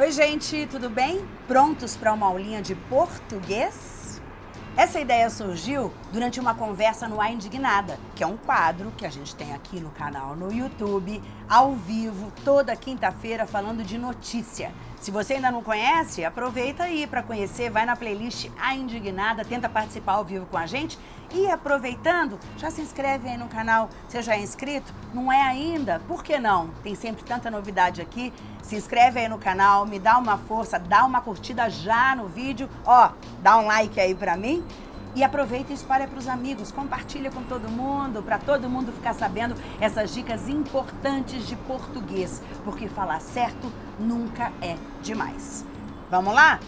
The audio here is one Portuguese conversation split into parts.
Oi, gente, tudo bem? Prontos para uma aulinha de português? Essa ideia surgiu durante uma conversa no A Indignada, que é um quadro que a gente tem aqui no canal no YouTube, ao vivo, toda quinta-feira, falando de notícia. Se você ainda não conhece, aproveita aí para conhecer, vai na playlist A Indignada, tenta participar ao vivo com a gente e aproveitando, já se inscreve aí no canal. Você já é inscrito? Não é ainda? Por que não? Tem sempre tanta novidade aqui. Se inscreve aí no canal, me dá uma força, dá uma curtida já no vídeo. Ó, dá um like aí pra mim. E aproveita e espalha para os amigos, compartilha com todo mundo, para todo mundo ficar sabendo essas dicas importantes de português, porque falar certo nunca é demais. Vamos lá?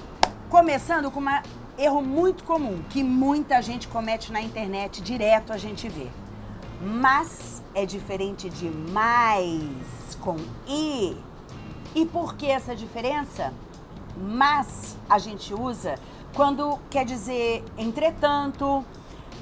Começando com um erro muito comum, que muita gente comete na internet, direto a gente vê. Mas é diferente de mais com i. E por que essa diferença? Mas a gente usa quando quer dizer entretanto,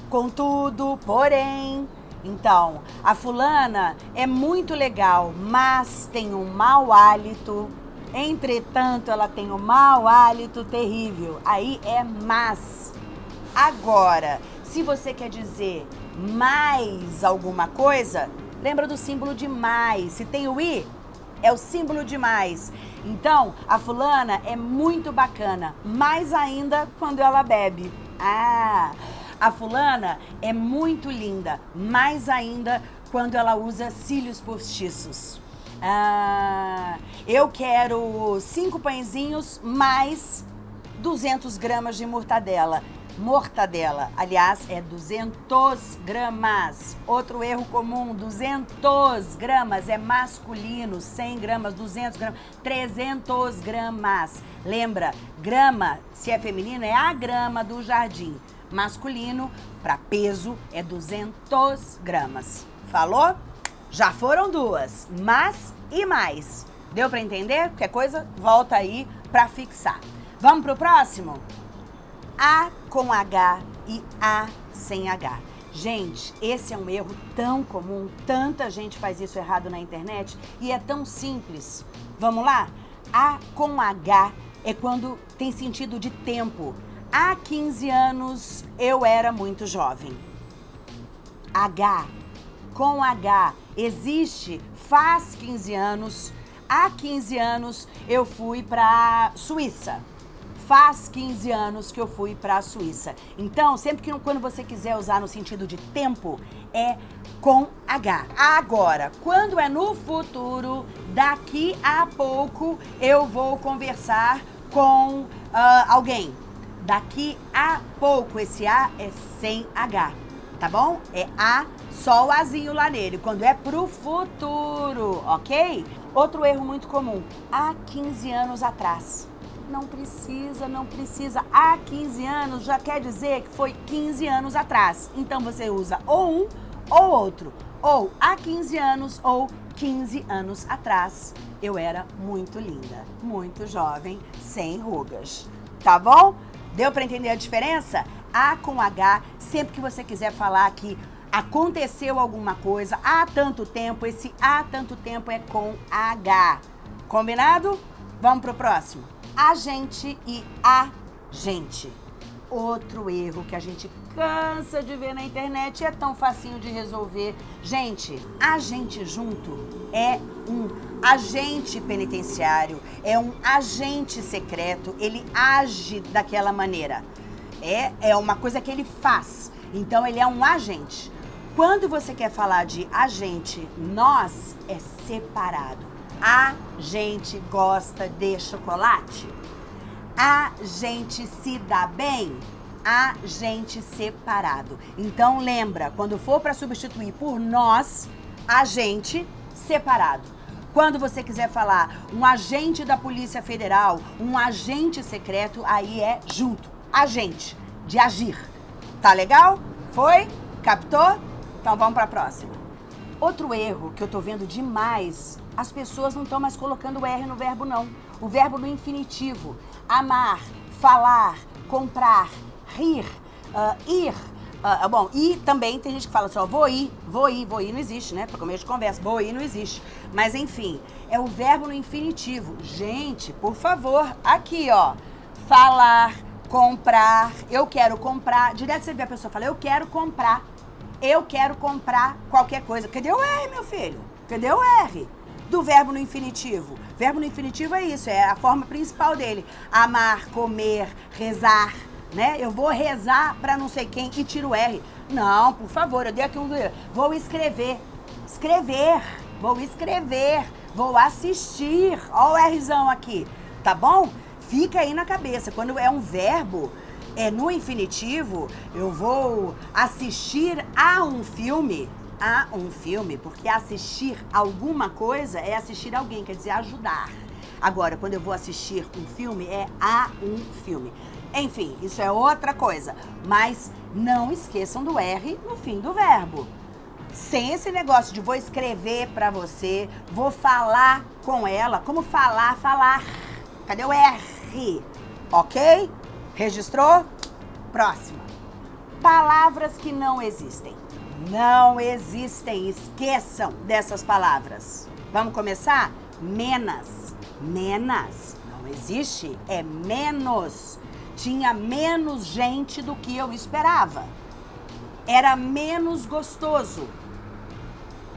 contudo, porém. Então, a fulana é muito legal, mas tem um mau hálito. Entretanto, ela tem um mau hálito terrível. Aí é mas. Agora, se você quer dizer mais alguma coisa, lembra do símbolo de mais. Se tem o i, é o símbolo de mais. Então, a fulana é muito bacana, mais ainda quando ela bebe. Ah, a fulana é muito linda, mais ainda quando ela usa cílios postiços. Ah, eu quero cinco pãezinhos mais 200 gramas de mortadela mortadela. Aliás, é 200 gramas. Outro erro comum, 200 gramas é masculino, 100 gramas, 200 gramas, 300 gramas. Lembra, grama, se é feminino, é a grama do jardim. Masculino, para peso, é 200 gramas. Falou? Já foram duas, mas e mais. Deu para entender? Qualquer coisa, volta aí para fixar. Vamos pro próximo? A com H e A sem H. Gente, esse é um erro tão comum, tanta gente faz isso errado na internet e é tão simples. Vamos lá? A com H é quando tem sentido de tempo. Há 15 anos eu era muito jovem. H com H existe faz 15 anos. Há 15 anos eu fui para Suíça faz 15 anos que eu fui para a Suíça. Então, sempre que quando você quiser usar no sentido de tempo, é com H. Agora, quando é no futuro, daqui a pouco eu vou conversar com uh, alguém. Daqui a pouco, esse A é sem H, tá bom? É A, só o Azinho lá nele, quando é pro futuro, ok? Outro erro muito comum, há 15 anos atrás. Não precisa, não precisa. Há 15 anos já quer dizer que foi 15 anos atrás. Então você usa ou um ou outro. Ou há 15 anos ou 15 anos atrás. Eu era muito linda, muito jovem, sem rugas. Tá bom? Deu para entender a diferença? A com H, sempre que você quiser falar que aconteceu alguma coisa há tanto tempo, esse há tanto tempo é com H. Combinado? Vamos pro próximo agente e agente. Outro erro que a gente cansa de ver na internet é tão facinho de resolver. Gente, agente junto é um agente penitenciário, é um agente secreto, ele age daquela maneira. É, é uma coisa que ele faz. Então ele é um agente. Quando você quer falar de agente, nós é separado. A gente gosta de chocolate? A gente se dá bem? A gente separado. Então lembra, quando for para substituir por nós, a gente separado. Quando você quiser falar um agente da Polícia Federal, um agente secreto, aí é junto. Agente, de agir. Tá legal? Foi? Captou? Então vamos para a próxima. Outro erro que eu tô vendo demais, as pessoas não estão mais colocando o R no verbo não. O verbo no infinitivo. Amar, falar, comprar, rir, uh, ir, Ah, bom, e também tem gente que fala assim, ó, vou ir, vou ir, vou ir não existe, né? Para começo de conversa, vou ir não existe. Mas enfim, é o verbo no infinitivo. Gente, por favor, aqui, ó, falar, comprar, eu quero comprar. Direto você vê a pessoa falar, eu quero comprar, eu quero comprar qualquer coisa. Cadê o R, meu filho? Cadê o R? Do verbo no infinitivo. Verbo no infinitivo é isso, é a forma principal dele. Amar, comer, rezar, né? Eu vou rezar para não sei quem e tiro o R. Não, por favor, eu dei aqui um. Vou escrever. Escrever. Vou escrever. Vou assistir. Olha o Rzão aqui. Tá bom? Fica aí na cabeça. Quando é um verbo, é no infinitivo, eu vou assistir a um filme. A um filme, porque assistir alguma coisa é assistir alguém, quer dizer, ajudar. Agora, quando eu vou assistir um filme, é a um filme. Enfim, isso é outra coisa. Mas não esqueçam do R no fim do verbo. Sem esse negócio de vou escrever para você, vou falar com ela. Como falar? Falar. Cadê o R? Ok? Registrou? Próxima. Palavras que não existem. Não existem. Esqueçam dessas palavras. Vamos começar? Menos. Menos. Não existe. É menos tinha menos gente do que eu esperava. Era menos gostoso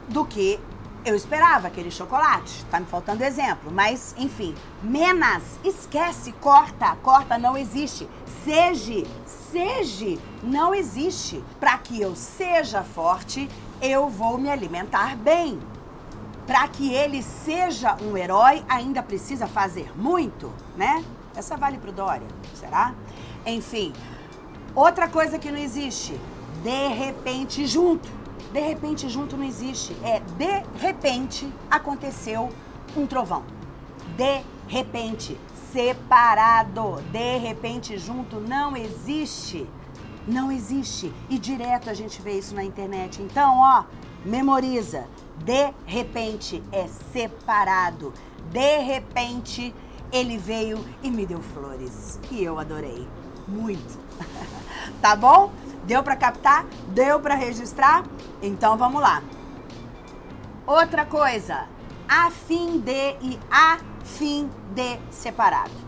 do que eu esperava aquele chocolate. Tá me faltando exemplo, mas enfim, menos, esquece, corta, corta não existe. Seja, seja não existe. Para que eu seja forte, eu vou me alimentar bem. Para que ele seja um herói, ainda precisa fazer muito, né? Essa vale pro Dória, será? Enfim, outra coisa que não existe, de repente junto. De repente junto não existe. É de repente aconteceu um trovão. De repente, separado. De repente junto não existe. Não existe. E direto a gente vê isso na internet. Então, ó, memoriza. De repente é separado. De repente ele veio e me deu flores. E eu adorei. Muito. tá bom? Deu para captar? Deu para registrar? Então vamos lá. Outra coisa, a fim de e a fim de separado.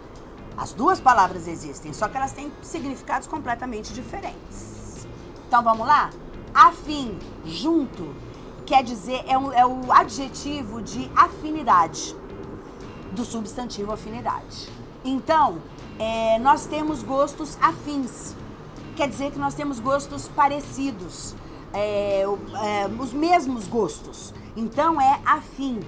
As duas palavras existem, só que elas têm significados completamente diferentes. Então vamos lá? Afim, junto, quer dizer, é, um, é o adjetivo de afinidade do substantivo afinidade. Então, é, nós temos gostos afins. Quer dizer que nós temos gostos parecidos, é, é, os mesmos gostos. Então é afim,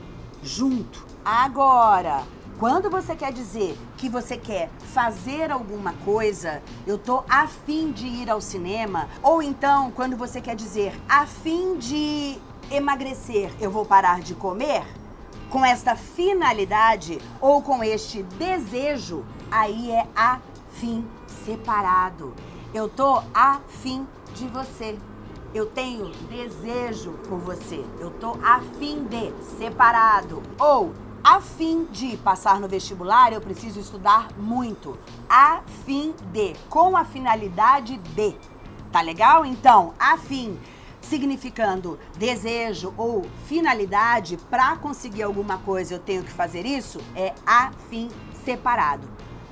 junto. Agora, quando você quer dizer que você quer fazer alguma coisa, eu tô afim de ir ao cinema, ou então quando você quer dizer afim de emagrecer, eu vou parar de comer, com esta finalidade ou com este desejo, aí é afim separado. Eu tô afim de você. Eu tenho desejo por você. Eu tô afim de separado. Ou a fim de passar no vestibular, eu preciso estudar muito. A fim de, com a finalidade de. Tá legal? Então, a fim significando desejo ou finalidade, para conseguir alguma coisa eu tenho que fazer isso, é afim separado.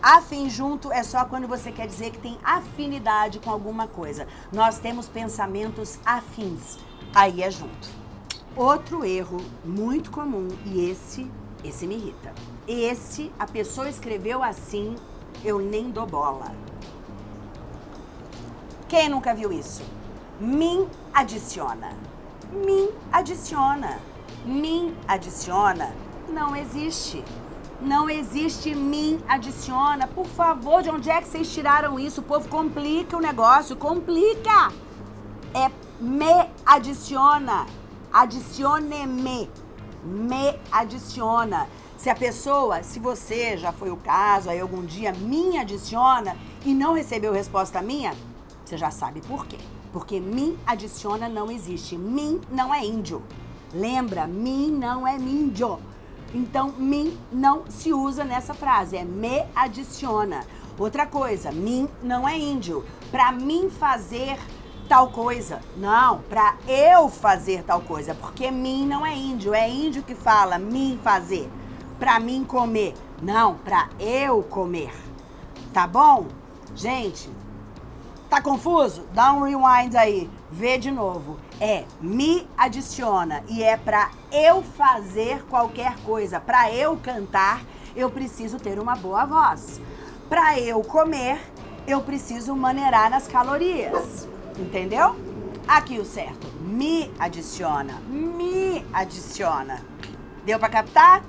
Afim junto é só quando você quer dizer que tem afinidade com alguma coisa. Nós temos pensamentos afins, aí é junto. Outro erro muito comum, e esse, esse me irrita. Esse, a pessoa escreveu assim, eu nem dou bola. Quem nunca viu isso? Mim adiciona. Mim adiciona. Mim adiciona. Não existe. Não existe mim adiciona. Por favor, de onde é que vocês tiraram isso? O povo complica o negócio, complica. É me adiciona. Adicione-me. Me adiciona. Se a pessoa, se você já foi o caso, aí algum dia me adiciona e não recebeu resposta minha, você já sabe por quê. Porque mim adiciona não existe. Mim não é índio. Lembra, mim não é índio. Então, mim não se usa nessa frase, é me adiciona. Outra coisa, mim não é índio. Para mim fazer tal coisa. Não, para eu fazer tal coisa. Porque mim não é índio. É índio que fala mim fazer. Para mim comer. Não, para eu comer. Tá bom? Gente, tá confuso? Dá um rewind aí. Vê de novo. É me adiciona e é para eu fazer qualquer coisa. Para eu cantar, eu preciso ter uma boa voz. Para eu comer, eu preciso maneirar nas calorias. Entendeu? Aqui o certo. Me adiciona. Me adiciona. Deu para captar?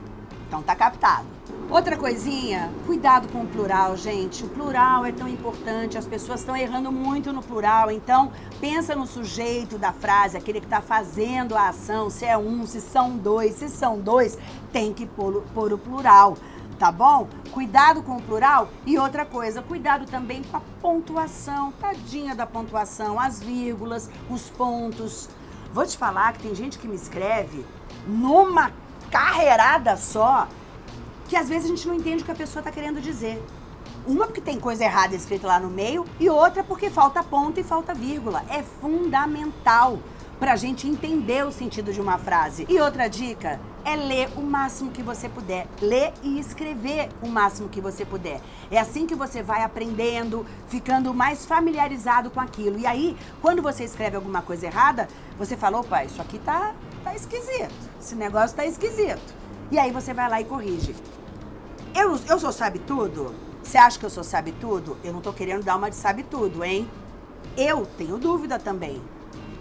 Então tá captado. Outra coisinha, cuidado com o plural, gente. O plural é tão importante, as pessoas estão errando muito no plural. Então, pensa no sujeito da frase, aquele que está fazendo a ação, se é um, se são dois. Se são dois, tem que pôr, pôr o plural tá bom? Cuidado com o plural. E outra coisa, cuidado também com a pontuação. Tadinha da pontuação, as vírgulas, os pontos. Vou te falar que tem gente que me escreve numa carreirada só, que às vezes a gente não entende o que a pessoa está querendo dizer. Uma porque tem coisa errada escrita lá no meio e outra porque falta ponto e falta vírgula. É fundamental para a gente entender o sentido de uma frase. E outra dica é ler o máximo que você puder. Ler e escrever o máximo que você puder. É assim que você vai aprendendo, ficando mais familiarizado com aquilo. E aí, quando você escreve alguma coisa errada, você fala, opa, isso aqui tá, tá esquisito. Esse negócio tá esquisito. E aí você vai lá e corrige. Eu, eu sou sabe tudo? Você acha que eu sou sabe tudo? Eu não tô querendo dar uma de sabe tudo, hein? Eu tenho dúvida também.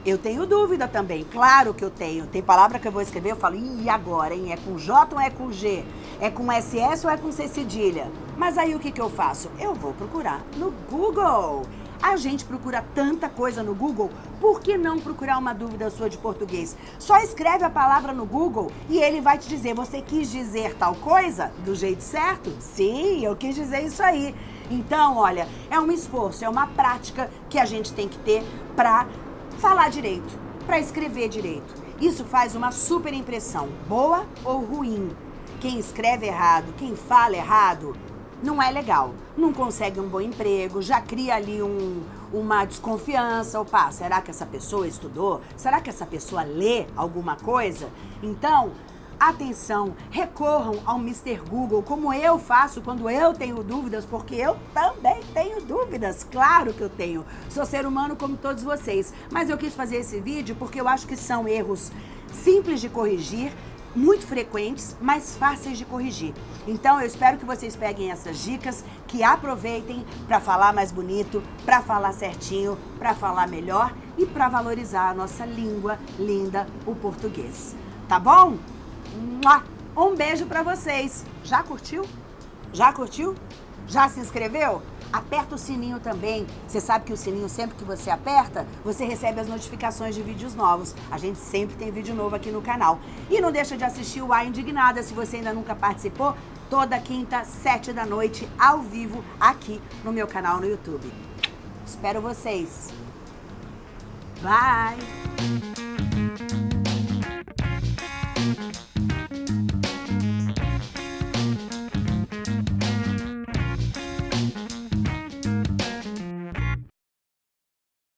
Eu tenho dúvida também, claro que eu tenho. Tem palavra que eu vou escrever, eu falo, e agora, hein? É com J ou é com G? É com SS ou é com C cedilha? Mas aí o que, que eu faço? Eu vou procurar no Google. A gente procura tanta coisa no Google, por que não procurar uma dúvida sua de português? Só escreve a palavra no Google e ele vai te dizer, você quis dizer tal coisa do jeito certo? Sim, eu quis dizer isso aí. Então, olha, é um esforço, é uma prática que a gente tem que ter para falar direito, para escrever direito. Isso faz uma super impressão, boa ou ruim. Quem escreve errado, quem fala errado, não é legal. Não consegue um bom emprego, já cria ali um, uma desconfiança. Opa, será que essa pessoa estudou? Será que essa pessoa lê alguma coisa? Então, Atenção, recorram ao Mr. Google, como eu faço quando eu tenho dúvidas, porque eu também tenho dúvidas, claro que eu tenho. Sou ser humano como todos vocês, mas eu quis fazer esse vídeo porque eu acho que são erros simples de corrigir, muito frequentes, mas fáceis de corrigir. Então eu espero que vocês peguem essas dicas, que aproveitem para falar mais bonito, para falar certinho, para falar melhor e para valorizar a nossa língua linda, o português. Tá bom? Um beijo pra vocês. Já curtiu? Já curtiu? Já se inscreveu? Aperta o sininho também. Você sabe que o sininho, sempre que você aperta, você recebe as notificações de vídeos novos. A gente sempre tem vídeo novo aqui no canal. E não deixa de assistir o A Indignada, se você ainda nunca participou, toda quinta, sete da noite, ao vivo, aqui no meu canal no YouTube. Espero vocês. Bye!